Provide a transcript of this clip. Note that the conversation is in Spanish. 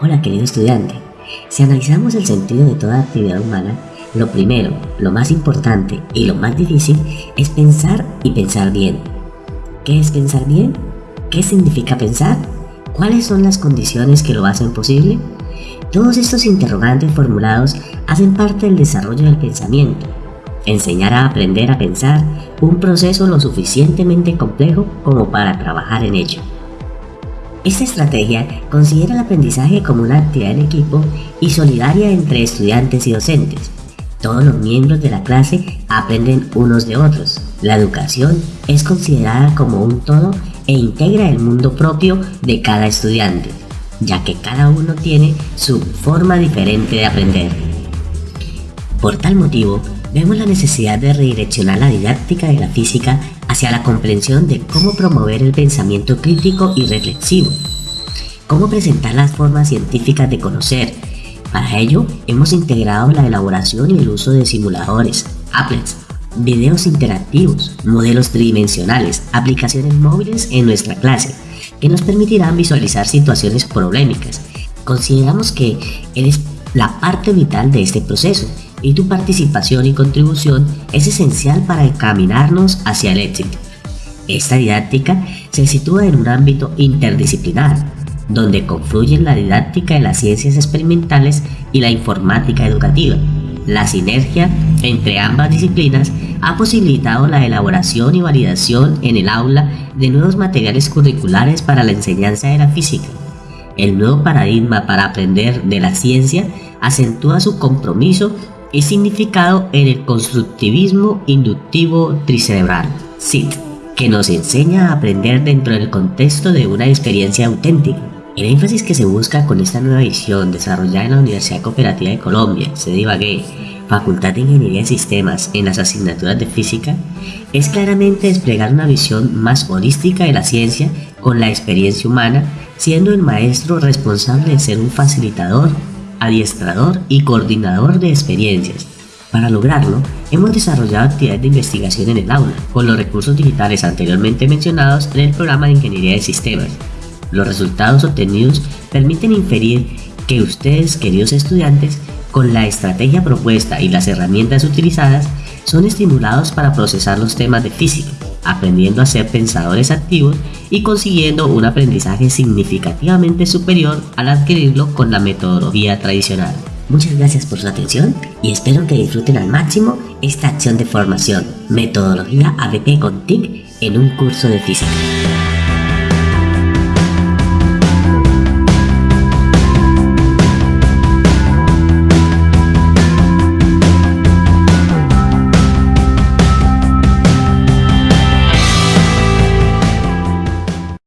Hola querido estudiante, si analizamos el sentido de toda actividad humana, lo primero, lo más importante y lo más difícil es pensar y pensar bien. ¿Qué es pensar bien? ¿Qué significa pensar? ¿Cuáles son las condiciones que lo hacen posible? Todos estos interrogantes formulados hacen parte del desarrollo del pensamiento. Enseñar a aprender a pensar, un proceso lo suficientemente complejo como para trabajar en ello. Esta estrategia considera el aprendizaje como una actividad en equipo y solidaria entre estudiantes y docentes. Todos los miembros de la clase aprenden unos de otros. La educación es considerada como un todo e integra el mundo propio de cada estudiante, ya que cada uno tiene su forma diferente de aprender. Por tal motivo, vemos la necesidad de redireccionar la didáctica de la física hacia la comprensión de cómo promover el pensamiento crítico y reflexivo, cómo presentar las formas científicas de conocer. Para ello, hemos integrado la elaboración y el uso de simuladores, applets, videos interactivos, modelos tridimensionales, aplicaciones móviles en nuestra clase, que nos permitirán visualizar situaciones problemáticas. Consideramos que eres la parte vital de este proceso y tu participación y contribución es esencial para encaminarnos hacia el éxito. Esta didáctica se sitúa en un ámbito interdisciplinar, donde confluyen la didáctica de las ciencias experimentales y la informática educativa. La sinergia entre ambas disciplinas ha posibilitado la elaboración y validación en el aula de nuevos materiales curriculares para la enseñanza de la física. El nuevo paradigma para aprender de la ciencia acentúa su compromiso y significado en el constructivismo inductivo tricerebral, SIT, que nos enseña a aprender dentro del contexto de una experiencia auténtica. El énfasis que se busca con esta nueva visión desarrollada en la Universidad Cooperativa de Colombia, sede Ibagué, Facultad de Ingeniería de Sistemas en las asignaturas de física, es claramente desplegar una visión más holística de la ciencia con la experiencia humana, siendo el maestro responsable de ser un facilitador adiestrador y coordinador de experiencias. Para lograrlo, hemos desarrollado actividades de investigación en el aula, con los recursos digitales anteriormente mencionados en el programa de Ingeniería de Sistemas. Los resultados obtenidos permiten inferir que ustedes, queridos estudiantes, con la estrategia propuesta y las herramientas utilizadas, son estimulados para procesar los temas de física, aprendiendo a ser pensadores activos y consiguiendo un aprendizaje significativamente superior al adquirirlo con la metodología tradicional. Muchas gracias por su atención y espero que disfruten al máximo esta acción de formación, metodología ABP con TIC en un curso de física.